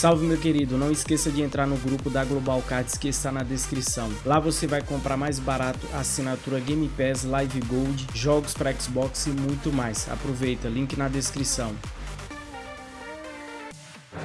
Salve meu querido, não esqueça de entrar no grupo da Global Cards que está na descrição. Lá você vai comprar mais barato assinatura Game Pass, Live Gold, jogos para Xbox e muito mais. Aproveita, link na descrição.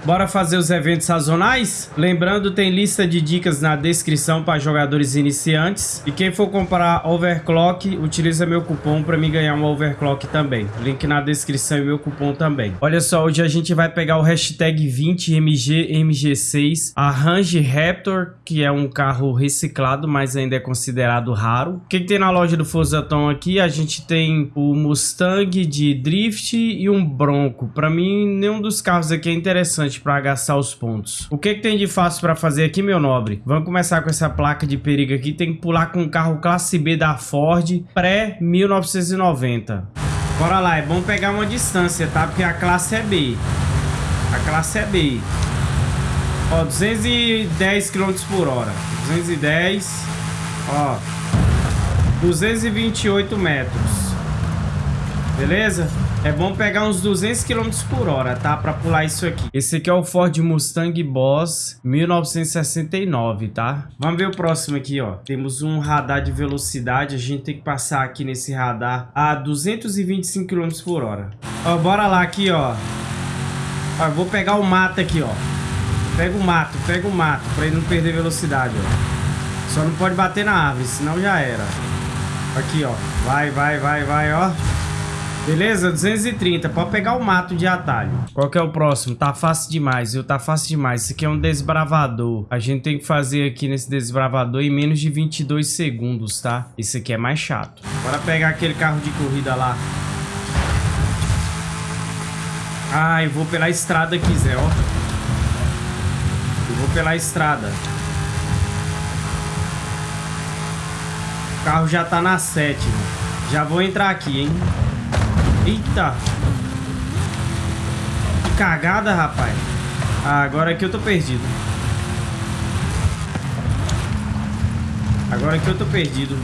Bora fazer os eventos sazonais? Lembrando, tem lista de dicas na descrição para jogadores iniciantes. E quem for comprar Overclock, utiliza meu cupom para me ganhar uma Overclock também. Link na descrição e meu cupom também. Olha só, hoje a gente vai pegar o hashtag 20MG MG6, a Range Raptor, que é um carro reciclado, mas ainda é considerado raro. O que, que tem na loja do Forzaton aqui? A gente tem o Mustang de Drift e um Bronco. Para mim, nenhum dos carros aqui é interessante para gastar os pontos. O que, que tem de fácil para fazer aqui, meu nobre? Vamos começar com essa placa de perigo aqui. Tem que pular com o carro classe B da Ford pré-1990. Bora lá, é bom pegar uma distância, tá? Porque a classe é B. A classe é B. Ó, 210 km por hora. 210. Ó. 228 metros. Beleza? É bom pegar uns 200 km por hora, tá? Pra pular isso aqui. Esse aqui é o Ford Mustang Boss 1969, tá? Vamos ver o próximo aqui, ó. Temos um radar de velocidade. A gente tem que passar aqui nesse radar a 225 km por hora. Ó, bora lá aqui, ó. Ó, vou pegar o mato aqui, ó. Pega o mato, pega o mato, pra ele não perder velocidade, ó. Só não pode bater na árvore, senão já era. Aqui, ó. Vai, vai, vai, vai, ó. Beleza? 230. Pode pegar o mato de atalho. Qual que é o próximo? Tá fácil demais, viu? Tá fácil demais. Esse aqui é um desbravador. A gente tem que fazer aqui nesse desbravador em menos de 22 segundos, tá? Esse aqui é mais chato. Bora pegar aquele carro de corrida lá. Ah, eu vou pela estrada aqui, Zé, ó. Eu vou pela estrada. O carro já tá na sétima. Já vou entrar aqui, hein? Eita. Que cagada, rapaz. Ah, agora aqui eu tô perdido. Agora aqui eu tô perdido.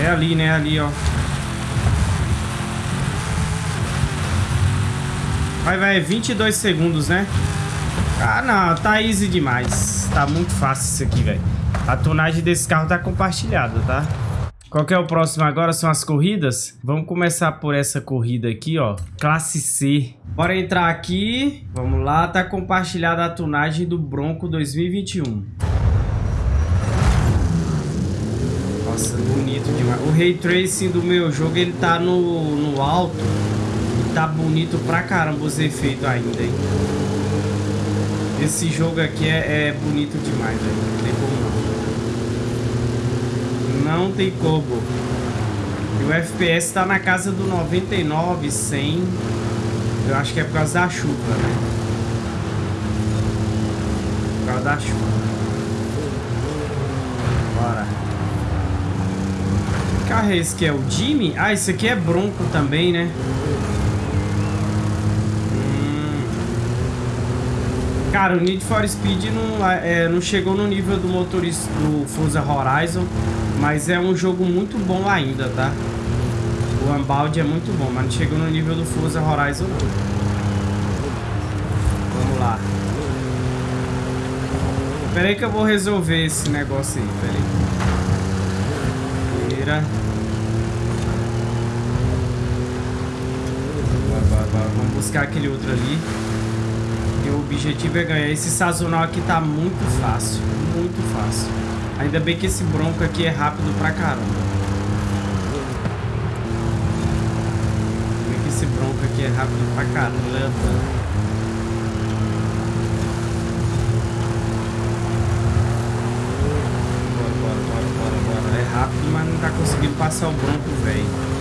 É ali, né? Ali, ó. Vai, vai. 22 segundos, né? Ah, não. Tá easy demais. Tá muito fácil isso aqui, velho. A tonagem desse carro tá compartilhada, tá? Qual que é o próximo agora? São as corridas? Vamos começar por essa corrida aqui, ó. Classe C. Bora entrar aqui. Vamos lá. Tá compartilhada a tunagem do Bronco 2021. Nossa, bonito demais. O Ray Tracing do meu jogo, ele tá no, no alto. E tá bonito pra caramba os efeitos ainda, hein? Esse jogo aqui é, é bonito demais, velho. Não tem como não. Não tem como. E o FPS tá na casa do 99, 100. Eu acho que é por causa da chuva, né? Por causa da chuva. Bora. Que carro é esse que é o Jimmy? Ah, esse aqui é Bronco também, né? Cara, o Need for Speed não, é, não chegou no nível do motorista do Forza Horizon, mas é um jogo muito bom ainda, tá? O Unbound é muito bom, mas não chegou no nível do Forza Horizon. Vamos lá. Pera aí que eu vou resolver esse negócio aí, pera aí. Vira. Vamos buscar aquele outro ali o objetivo é ganhar. Esse sazonal aqui tá muito fácil, muito fácil. Ainda bem que esse bronco aqui é rápido pra caramba. Ainda bem que esse bronco aqui é rápido pra caramba. É rápido, mas não tá conseguindo passar o bronco, velho.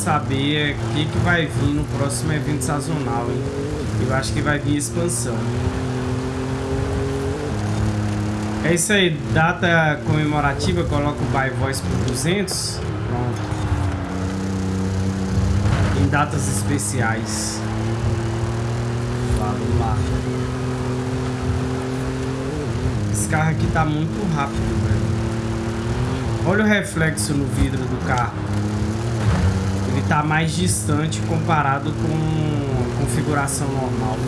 saber o que, que vai vir no próximo evento sazonal, hein? Eu acho que vai vir expansão. É isso aí, data comemorativa, coloca o By Voice por 200. Pronto. Em datas especiais. Vamos lá. Esse carro aqui tá muito rápido, velho. Olha o reflexo no vidro do carro. Tá mais distante comparado com configuração normal.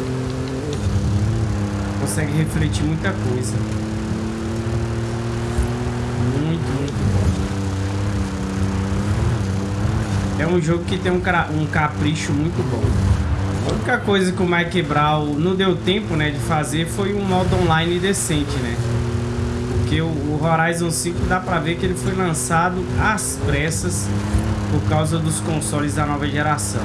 Consegue refletir muita coisa. Muito, muito bom. É um jogo que tem um, um capricho muito bom. A única coisa que o Mike Brown não deu tempo, né, de fazer foi um modo online decente, né? Porque o Horizon 5 dá pra ver que ele foi lançado às pressas por causa dos consoles da nova geração.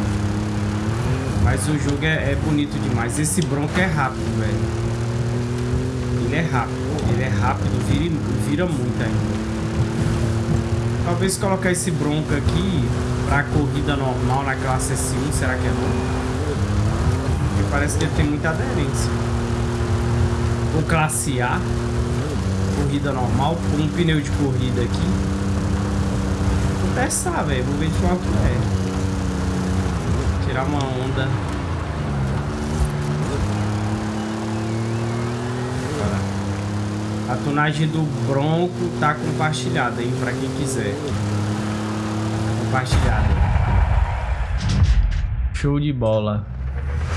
Mas o jogo é, é bonito demais. Esse Bronco é rápido, velho. Ele é rápido. Ele é rápido, vira, vira muito ainda. Talvez colocar esse Bronco aqui pra corrida normal na classe S1, será que é bom? parece que ele tem muita aderência. O classe A, corrida normal, com um pneu de corrida aqui. Testar, velho. Vou ver de qual é. Tirar uma onda. A tunagem do Bronco tá compartilhada aí pra quem quiser. Tá compartilhada. Show de bola.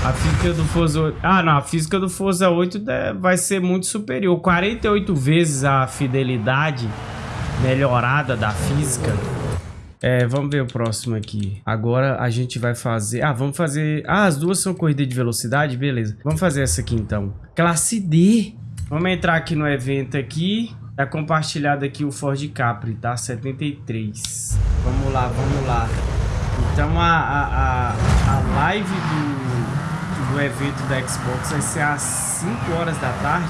A física do Forza 8... Ah, não. A física do Forza 8 vai ser muito superior. 48 vezes a fidelidade melhorada da física. É, vamos ver o próximo aqui. Agora a gente vai fazer... Ah, vamos fazer... Ah, as duas são corrida de velocidade? Beleza. Vamos fazer essa aqui, então. Classe D. Vamos entrar aqui no evento aqui. Tá compartilhado aqui o Ford Capri, tá? 73. Vamos lá, vamos lá. Então a, a, a, a live do do evento da Xbox vai ser às 5 horas da tarde.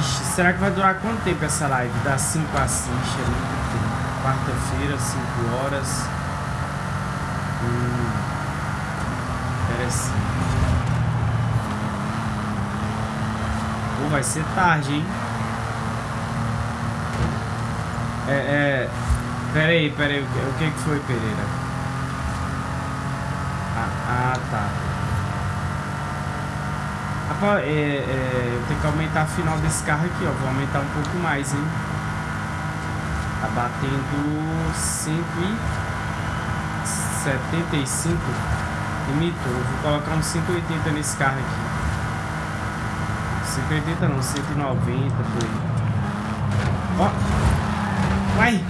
Ixi, será que vai durar quanto tempo essa live? Das 5 às 6, é Quarta-feira, 5 horas. Hum, interessante. Pô, vai ser tarde, hein? É, é... Pera aí, pera aí. O que, que foi, Pereira? Ah, tá. Rapaz, é, é, eu tenho que aumentar a final desse carro aqui, ó. Vou aumentar um pouco mais, hein? Batendo 175. Limitou. Vou colocar uns 180 nesse carro aqui. 180 não, 190 por aí. Ó! Vai!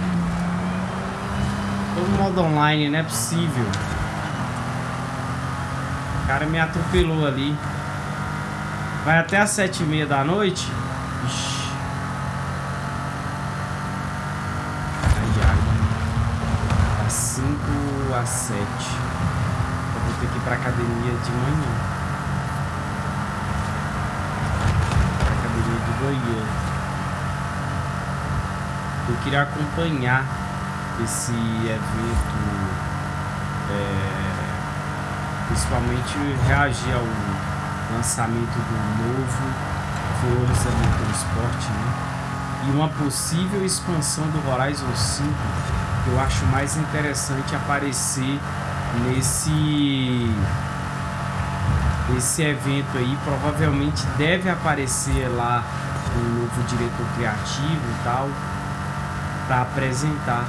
Todo modo online, não é possível cara me atropelou ali. Vai até as sete e meia da noite. Ixi. Ai, ai. Das cinco às sete. Eu vou ter que ir pra academia de manhã. Pra academia de Goiânia. Eu queria acompanhar esse evento. É principalmente reagir ao lançamento do novo Forza Motorsport, né? E uma possível expansão do Horizon 5, que eu acho mais interessante aparecer nesse esse evento aí, provavelmente deve aparecer lá o novo diretor criativo e tal, para apresentar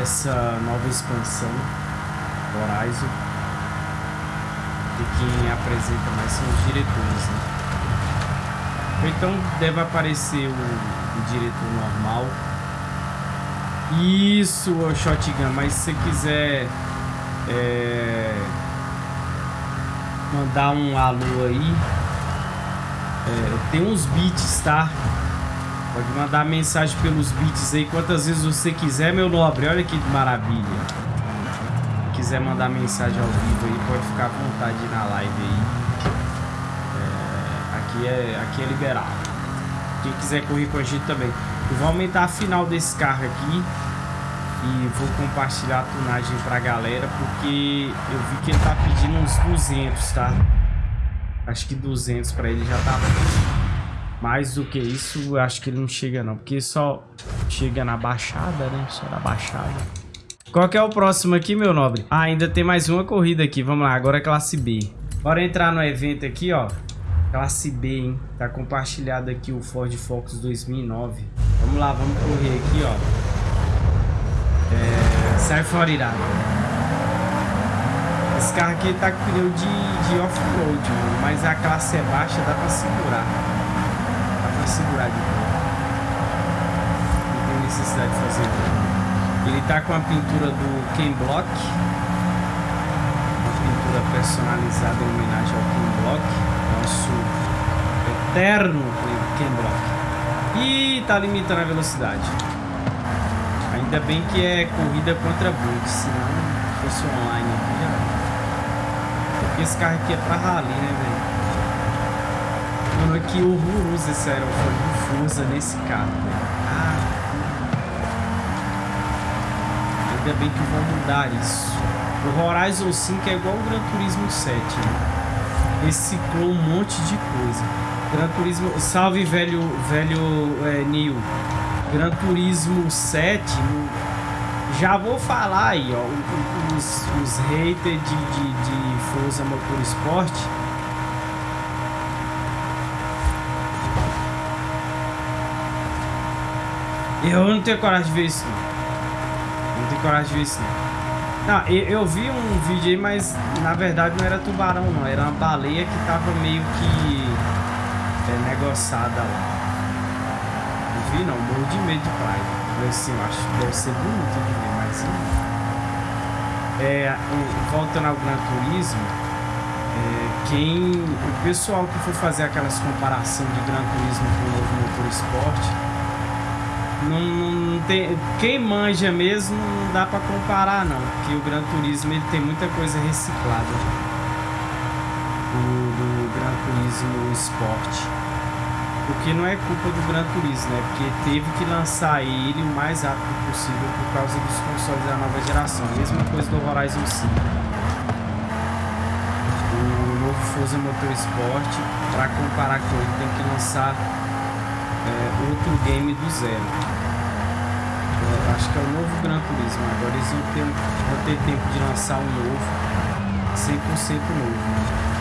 essa nova expansão Horizon. E quem apresenta mais são os diretores, né? Então deve aparecer o, o diretor normal. Isso, Shotgun, mas se você quiser é, mandar um alô aí, é, tem uns beats, tá? Pode mandar mensagem pelos beats aí quantas vezes você quiser, meu nobre. Olha que maravilha quiser mandar mensagem ao vivo aí, pode ficar à vontade na live aí. É, aqui, é, aqui é liberado. Quem quiser correr com a gente também. Eu vou aumentar a final desse carro aqui. E vou compartilhar a tunagem pra galera, porque eu vi que ele tá pedindo uns 200, tá? Acho que 200 pra ele já tá mais do que isso, acho que ele não chega não, porque só chega na baixada, né? Só na baixada. Qual que é o próximo aqui, meu nobre? Ah, ainda tem mais uma corrida aqui. Vamos lá, agora é classe B. Bora entrar no evento aqui, ó. Classe B, hein? Tá compartilhado aqui o Ford Focus 2009. Lá, vamos correr aqui, ó. É... Sai fora, irado. Esse carro aqui tá com pneu de, de off-road, mas a classe é baixa, dá pra segurar. Dá pra segurar de boa. Não tem necessidade de fazer Ele tá com a pintura do Ken Block. Uma pintura personalizada em homenagem ao Ken Block. Nosso eterno Ken Block. E tá limitando a velocidade. Ainda bem que é corrida contra bug, senão fosse online aqui já porque esse carro aqui é pra rally, né, velho? Mano, que horroroso esse aerofólio Forza nesse carro, velho. Ah. Ainda bem que vão mudar isso. O Horizon 5 é igual o Gran Turismo 7, né? Reciclou um monte de coisa. Gran Turismo... Salve, velho, velho é. Gran Turismo 7 já vou falar aí, ó, os, os haters de, de, de Forza Motorsport. Eu não tenho coragem de ver isso, não. Não tenho coragem de ver isso, não. Não, eu, eu, vi um vídeo aí, mas na verdade não era tubarão, não. Era uma baleia que tava meio que é, negociada lá. Não vi, não. Morro de medo de praia. Assim, eu acho que deve ser bonito de ver, mas é, voltando ao Gran Turismo, é, quem, o pessoal que for fazer aquelas comparação de Gran Turismo com o novo motor esporte, não, não, tem, quem manja mesmo não dá para comparar não, porque o Gran Turismo ele tem muita coisa reciclada do, do Gran Turismo Sport. Porque não é culpa do Gran Turismo, né? Porque teve que lançar ele o mais rápido possível por causa dos consoles da nova geração. Mesma coisa do Horizon 5. O novo Forza Motorsport, para comparar com ele, tem que lançar é, outro game do zero. Eu acho que é o novo Gran Turismo. Agora eles vão ter, vão ter tempo de lançar um novo, 100% novo.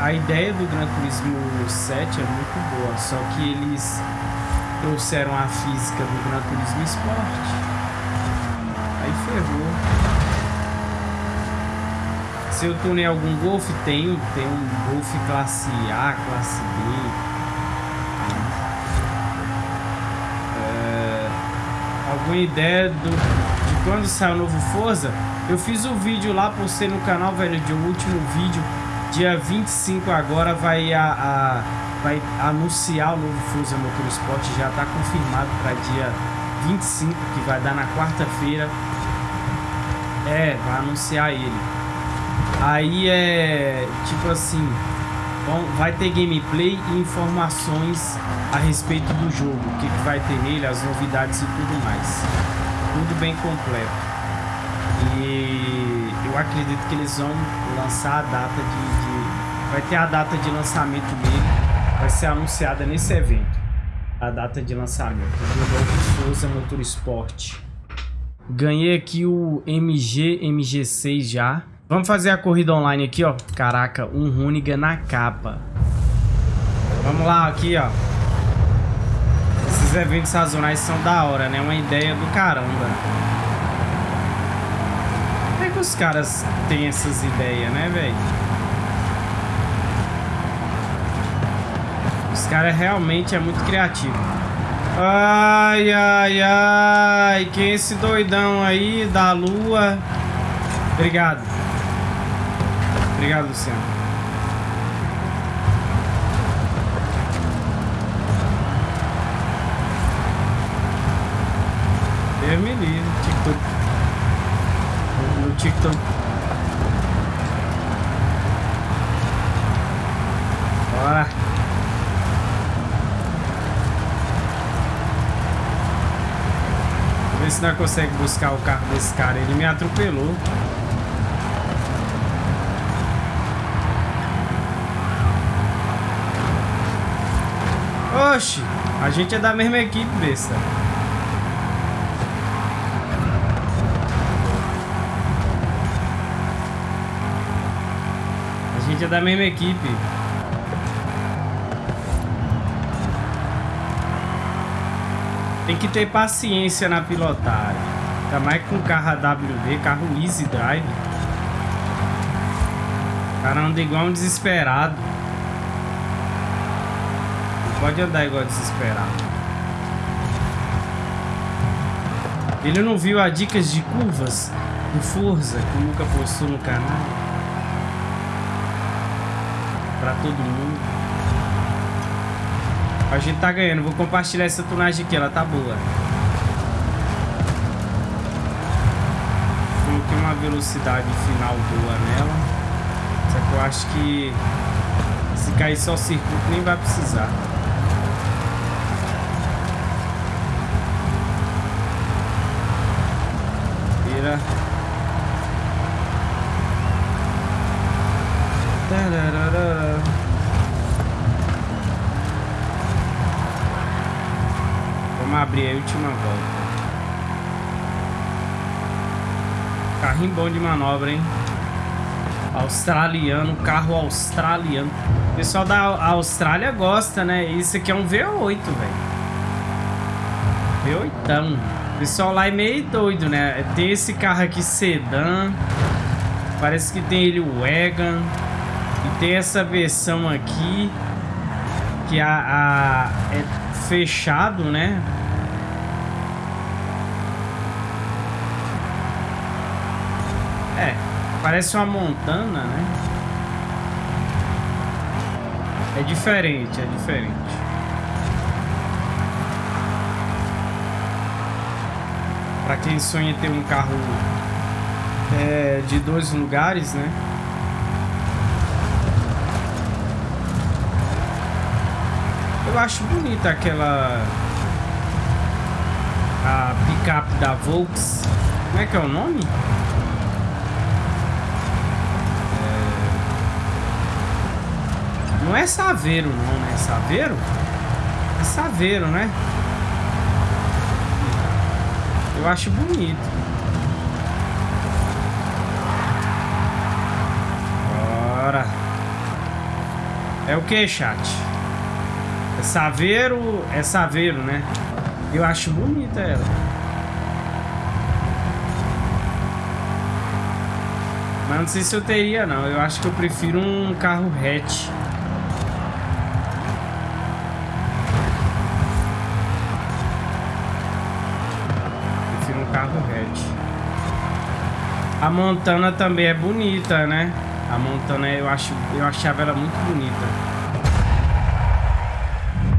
A ideia do Gran Turismo 7 é muito boa, só que eles trouxeram a física do Gran Turismo Sport. Aí ferrou. Se eu tunei algum Golf, tenho. Tem um Golf classe A, classe B. É, alguma ideia do, de quando sai o novo Forza? Eu fiz o um vídeo lá, postei no canal, velho, de um último vídeo Dia 25 agora vai, a, a vai anunciar o novo Forza Motorsport, já está confirmado para dia 25, que vai dar na quarta-feira. É, vai anunciar ele. Aí é tipo assim, bom, vai ter gameplay e informações a respeito do jogo, o que, que vai ter nele, as novidades e tudo mais. Tudo bem completo. E eu acredito que eles vão lançar a data de, Vai ter a data de lançamento dele. Vai ser anunciada nesse evento. A data de lançamento do novo Forza Motorsport. Ganhei aqui o MG MG6 já. Vamos fazer a corrida online aqui, ó. Caraca, um Runiga na capa. Vamos lá, aqui, ó. Esses eventos sazonais são da hora, né? Uma ideia do caramba que os caras têm essas ideias, né, velho? Os caras realmente é muito criativo. Ai, ai, ai. Quem é esse doidão aí da lua? Obrigado. Obrigado, Luciano. Deus me livre. TikTok TikTok. Bora. Vamos ver se nós consegue buscar o carro desse cara. Ele me atropelou. Oxi, a gente é da mesma equipe, besta. gente é da mesma equipe. Tem que ter paciência na pilotagem. Ainda mais com carro AWD, carro Easy Drive. O cara anda igual um desesperado. Não pode andar igual desesperado. Ele não viu a dicas de curvas do Forza que nunca postou no canal? Pra todo mundo. A gente tá ganhando. Vou compartilhar essa tunagem aqui. Ela tá boa. Coloquei uma velocidade final boa nela. Só que eu acho que se cair só o circuito nem vai precisar. Vira. Tararara. Vamos a última volta. Carrinho bom de manobra, hein? Australiano, carro australiano. O pessoal da Austrália gosta, né? Isso aqui é um V8, velho. V8. O pessoal lá é meio doido, né? Tem esse carro aqui sedã. Parece que tem ele o Wagon. E tem essa versão aqui. Que a, a é fechado, né? É, parece uma montana, né? É diferente, é diferente. Pra quem sonha ter um carro é, de dois lugares, né? Eu acho bonita aquela a picape da Volks. Como é que é o nome? Não é Saveiro não, né? Saveiro? É Saveiro, né? Eu acho bonito. Bora. É o que, chat? É Saveiro... É Saveiro, né? Eu acho bonita ela. Mas não sei se eu teria, não. Eu acho que eu prefiro um carro hatch. A Montana também é bonita, né? A Montana eu acho, eu achava ela muito bonita.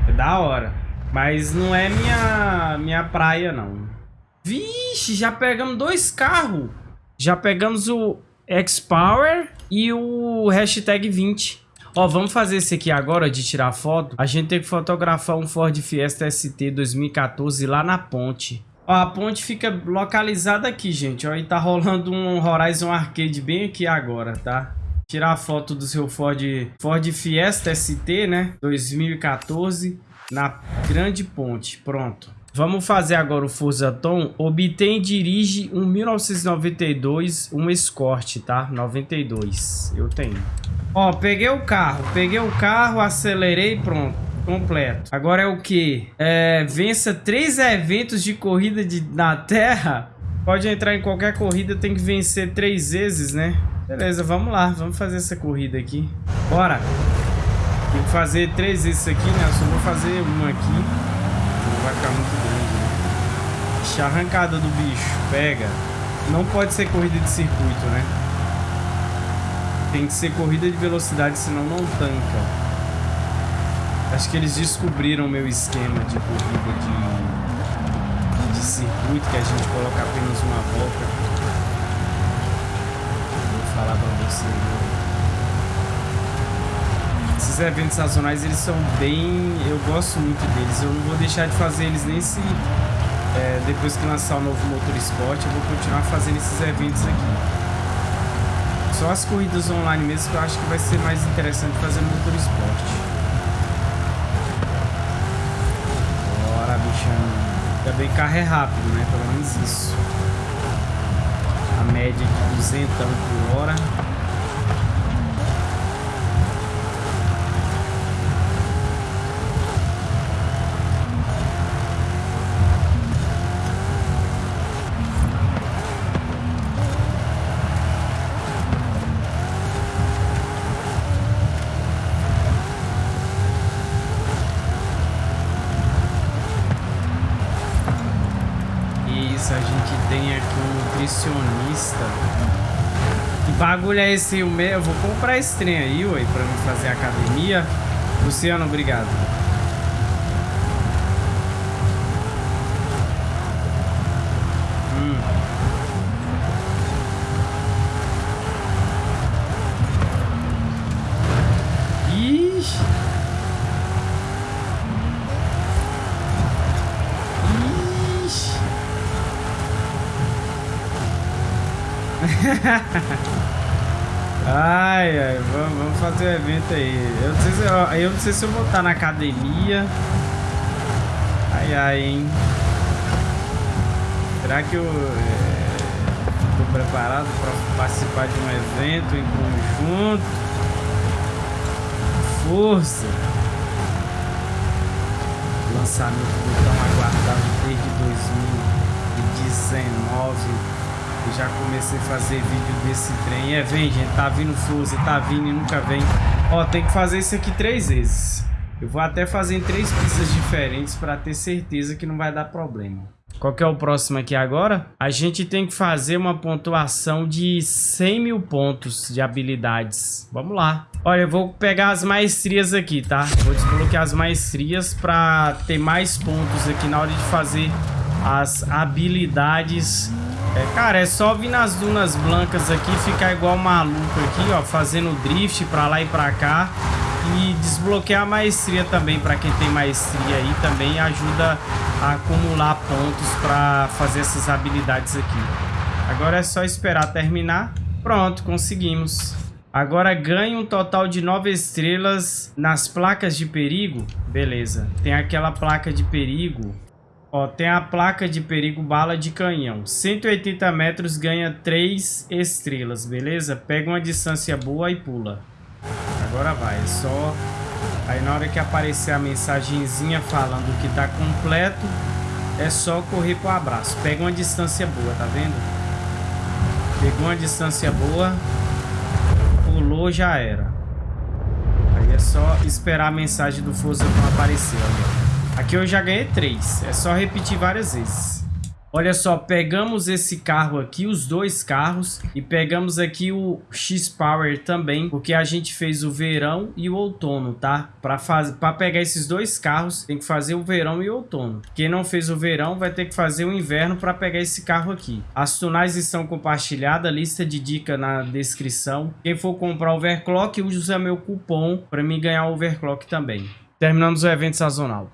É da hora. Mas não é minha minha praia não. Vixe, já pegamos dois carros. Já pegamos o X-Power e o hashtag 20. Ó, vamos fazer esse aqui agora de tirar foto. A gente tem que fotografar um Ford Fiesta ST 2014 lá na ponte. Ó, a ponte fica localizada aqui, gente. Ó, e tá rolando um Horizon Arcade bem aqui agora, tá? Tirar a foto do seu Ford, Ford Fiesta ST, né? 2014, na grande ponte. Pronto. Vamos fazer agora o Forza Tom. Obtém e dirige um 1992, um Escort, tá? 92. Eu tenho. Ó, peguei o carro. Peguei o carro, acelerei, pronto completo. Agora é o que? É, vença três eventos de corrida de, na Terra. Pode entrar em qualquer corrida, tem que vencer três vezes, né? Beleza, vamos lá. Vamos fazer essa corrida aqui. Bora. Tem que fazer três vezes isso aqui, né? Eu só vou fazer uma aqui. Não vai ficar muito grande, né? Arrancada do bicho. Pega. Não pode ser corrida de circuito, né? Tem que ser corrida de velocidade, senão não tanca. Acho que eles descobriram o meu esquema de corrida de, de circuito, que a gente coloca apenas uma volta. Vou falar pra você. Esses eventos sazonais, eles são bem... Eu gosto muito deles. Eu não vou deixar de fazer eles nem se... É, depois que lançar o novo Motor Sport, eu vou continuar fazendo esses eventos aqui. Só as corridas online mesmo que eu acho que vai ser mais interessante fazer no Motor Sport. Bichão. Ainda bem carro é rápido, né? Pelo menos isso. A média de 200 por hora. Nutricionista. Que bagulho é esse? Eu vou comprar esse trem aí, ué, pra me fazer academia. Luciano, obrigado. ai, ai, vamos, vamos fazer o evento aí. Eu não, sei se eu, eu não sei se eu vou estar na academia. Ai, ai, hein. Será que eu estou é, preparado para participar de um evento em conjunto? Força! Lançamento do tão aguardado desde 2019 já comecei a fazer vídeo desse trem. É, vem, gente, tá vindo Forza, tá vindo e nunca vem. Ó, tem que fazer isso aqui três vezes. Eu vou até fazer em três pistas diferentes para ter certeza que não vai dar problema. Qual que é o próximo aqui agora? A gente tem que fazer uma pontuação de 100 mil pontos de habilidades. Vamos lá. Olha, eu vou pegar as maestrias aqui, tá? Vou desbloquear as maestrias para ter mais pontos aqui na hora de fazer as habilidades é, cara, é só vir nas dunas blancas aqui ficar igual maluco aqui, ó, fazendo drift pra lá e pra cá. E desbloquear a maestria também, pra quem tem maestria aí, também ajuda a acumular pontos pra fazer essas habilidades aqui. Agora é só esperar terminar. Pronto, conseguimos. Agora ganha um total de 9 estrelas nas placas de perigo. Beleza. Tem aquela placa de perigo Ó, tem a placa de perigo bala de canhão. 180 metros ganha 3 estrelas, beleza? Pega uma distância boa e pula. Agora vai, é só... Aí na hora que aparecer a mensagenzinha falando que tá completo, é só correr pro abraço. Pega uma distância boa, tá vendo? Pegou uma distância boa, pulou, já era. Aí é só esperar a mensagem do Forza aparecer, olha. Aqui eu já ganhei três. É só repetir várias vezes. Olha só, pegamos esse carro aqui, os dois carros, e pegamos aqui o X-Power também, porque a gente fez o verão e o outono, tá? Para fazer, para pegar esses dois carros, tem que fazer o verão e o outono. Quem não fez o verão vai ter que fazer o inverno para pegar esse carro aqui. As tunais estão compartilhadas, lista de dica na descrição. Quem for comprar overclock, usa meu cupom para me ganhar o overclock também. Terminamos o evento sazonal.